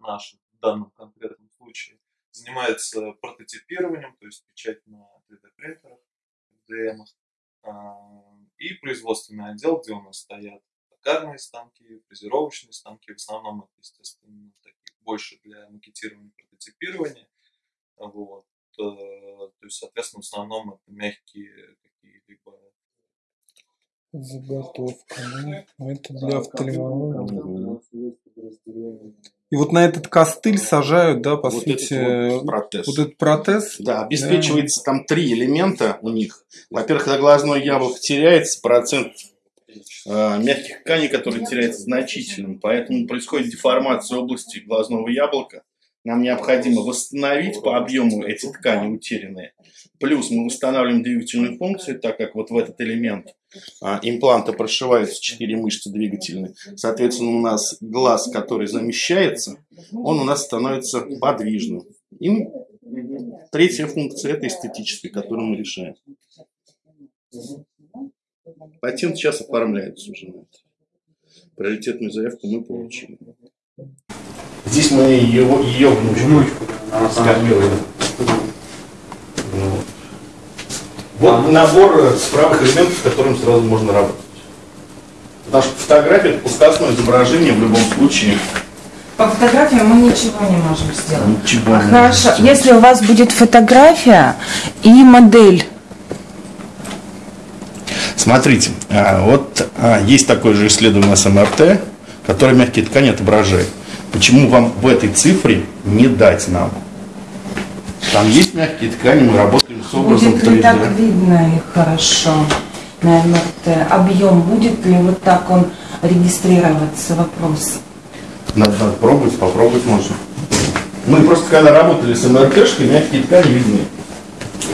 наш в данном конкретном случае, занимается прототипированием, то есть печать на 3D-принтерах, DM, и производственный отдел, где у нас стоят токарные станки, фрезеровочные станки, в основном это, естественно, такие больше для макетирования, прототипирования. Вот. Э, то есть, соответственно, в основном это мягкие какие-либо Заготовка, ну, это для офтальмологии. И вот на этот костыль сажают, да, по вот сути, этот вот протез. вот этот протез. Да, обеспечивается да. там три элемента у них. Во-первых, когда глазное яблоко теряется, процент э, мягких тканей, который теряется значительным, поэтому происходит деформация области глазного яблока. Нам необходимо восстановить по объему эти ткани утерянные. Плюс мы восстанавливаем двигательную функцию, так как вот в этот элемент а, импланта прошиваются четыре мышцы двигательные. Соответственно, у нас глаз, который замещается, он у нас становится подвижным. И третья функция – это эстетическая, которую мы решаем. Патент сейчас оформляется уже на это. Приоритетную заявку мы получили. Здесь мы ее, ее внучку, внучку она скормила. Вот. вот набор справок элементов, с которым сразу можно работать. Потому что фотография это пускасное изображение в любом случае. По фотографии мы ничего не можем сделать. Ничего а не хорошо, можем если у вас будет фотография и модель. Смотрите, а, вот а, есть такое же исследование с МРТ, которое мягкие ткани отображает. Почему вам в этой цифре не дать нам? Там есть мягкие ткани, мы работаем с образом будет 3D. ли так видно их хорошо на МРТ? Объем будет ли вот так он регистрироваться? Вопрос. Надо, надо пробовать, попробовать можно. Мы просто когда работали с МРТшкой, мягкие ткани видны.